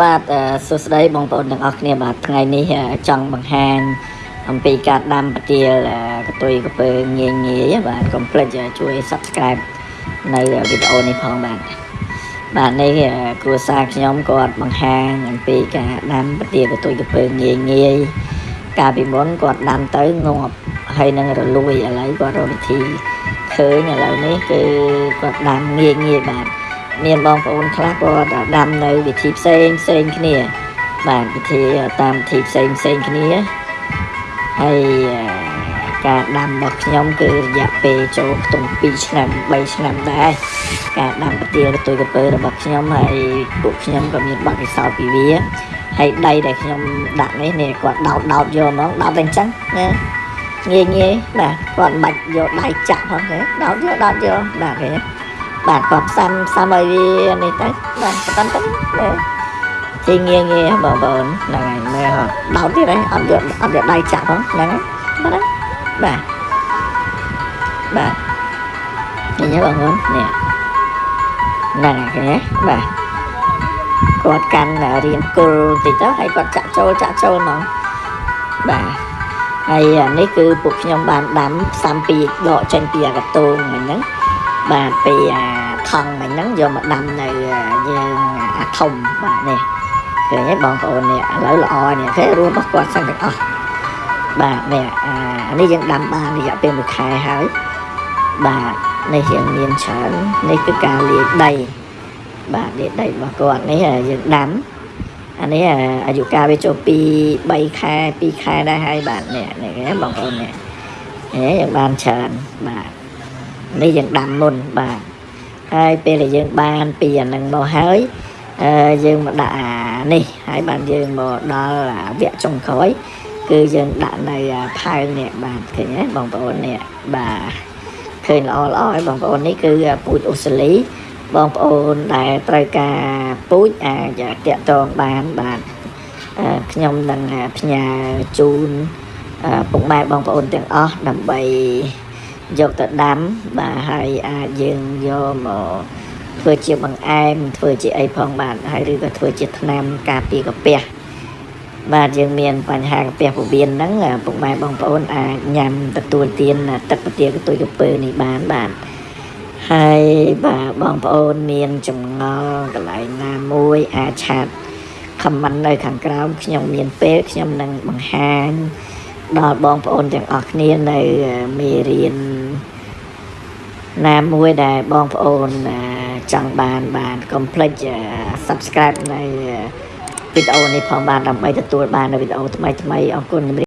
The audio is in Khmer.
បាទអឺសួស្តីបងប្អូនទាំងអស់គ្នាបាទថ្ងៃនេះអឺចង់បង្ហាញអំពីការដាំប្រទាលអឺកតុយកពើងាយងាយបាទកុំភ្លេចអឺជួយ Subscribe នៅវីដេអូនេះផងបាទបាទនេះអឺគ្រួសារខ្ញុំគាត់បង្ហាញអំពីការដាំប្រទាលកតុយកពើងាយងាយកាលពីមុនគាត់ដាំទៅងាប់ហើយនឹងរលួយឥឡូវគាត់រកវិធីឃើញឥឡូវនេះគឺគាត់ដាំងាយងាយបាទ មានបងប្អូនខ្លះក៏ដាំនៅវិធីផ្សេងផ្សេងគ្នា បាទវិធីតាមវិធីផ្សេងផ្សេងគ្នាហើយអឺការដាំរបស់ខ្ញុំគឺរយៈពេលចូលខ្ទង់2ឆ្នាំ3ឆ្នាំដែរការដាំប្រទាលទុយកពើរបស់ខ្ញុំហើយពួកខ្ញុំក៏មានបទពិសោធន៍ពីវាហើយដីដែលខ្ញុំដាក់នេះនេះគាត់ដោតដោតយកហ្មងដោតតែអញ្ចឹងណាងាយងាយបាទគាត់មិនបាច់យកដៃចាក់ផងទេដោតយកដោតយកបាទឃើញទេ បាទគាត់ផ្សំផ្សំឲ្យវានេះទៅបាទប៉ុណ្្នឹងទៅទីងាយងាយបងប្អូនហ្នឹងហើយមើលដោតទៀតហើយអត់យកអត់យកដៃចាក់ផងហ្នឹងហើយបាទបាទបាទឃើញទេបងប្អូននេះហ្នឹងហើយឃើញទេបាទគាត់កាន់រៀនគល់តិចទៅហើយគាត់ចាក់ចូលចាក់ចូលហ្មងបាទហើយអានេះគឺពួកខ្ញុំបានដាំផ្សំពីដកចេញពីអាកតូងមិញហ្នឹង បាទពីអាថង់មិញហ្នឹងយកមកដាំនៅយើងអាធំបាទនេះឃើញទេបងប្អូននេះឥឡូវល្អនេះគេរួមរបស់គាត់សិនទាំងអស់បាទនេះអានេះយើងដាំបានរយៈពេល1ខែហើយបាទនេះយើងមានច្រើននេះគឺការលាយដីបាទលាយដីរបស់គាត់នេះយើងដាំអានេះអាយុកាលវាចូលពី3ខែ2ខែដែរហើយបាទនេះនេះបងប្អូននេះនេះយើងបានច្រើនបាទ នេះយើងដាំមុនបាទហើយពេលដែលយើងបានពីអានឹងមកហើយអឺយើងមកដាក់អានេះហើយបានយើងមកដល់វគ្គចុងក្រោយគឺយើងដាក់នៅផើងនេះបាទឃើញទេបងប្អូននេះបាទឃើញល្អល្អហើយបងប្អូននេះគឺពូជអូស្ត្រាលីបងប្អូនដែលត្រូវការពូជអាចតាក់ទងបានបាទខ្ញុំនឹងផ្ញើជូនពុកម៉ែបងប្អូនទាំងអស់ដើម្បី យកទៅដាំបាទហើយអាចយើងយកមកធ្វើជាបង្អែមធ្វើជាអីផងបាទហើយឬក៏ធ្វើជាថ្នាំការពារកាពះបាទយើងមានបញ្ហាកាពះពោះវៀនហ្នឹងពុកម៉ែបងប្អូនអាចញ៉ាំទទួលទានទឹកប្រទាលកតុយកពើនេះបានបាទហើយបាទបងប្អូនមានចម្ងល់កន្លែងណាមួយអាចឆាតខមមិននៅខាងក្រោមខ្ញុំមានពេលខ្ញុំនឹងបង្ហាញ ដល់បងប្អូនទាំងអស់គ្នានៅមេរៀនណាមួយដែលបងប្អូនចង់បានបានកុំភ្លេច Subscribe នៅវីដេអូនេះផងបានដើម្បីទទួលបាននៅវីដេអូថ្មីថ្មីអរគុណ